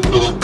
Gracias.